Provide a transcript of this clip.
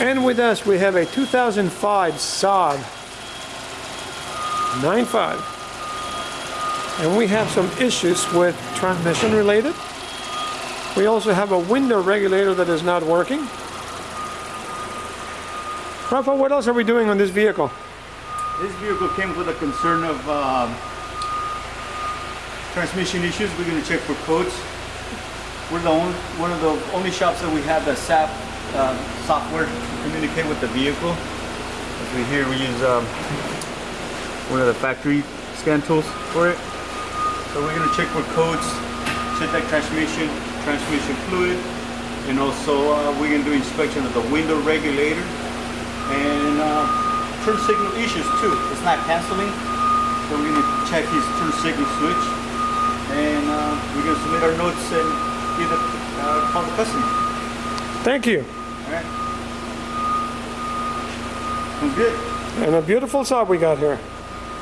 And with us, we have a 2005 Saab 95. And we have some issues with transmission related. We also have a window regulator that is not working. Rafa, what else are we doing on this vehicle? This vehicle came with a concern of um, transmission issues. We're going to check for codes. We're the only, one of the only shops that we have the Saab uh, software to communicate with the vehicle. As we here, we use um, one of the factory scan tools for it. So we're going to check for codes, check that transmission, transmission fluid, and also uh, we're to do inspection of the window regulator and uh, turn signal issues too. It's not canceling, so we're to check his turn signal switch, and uh, we're to submit our notes and either uh, call the customer. Thank you. All right. Sounds good. And a beautiful Saab we got here.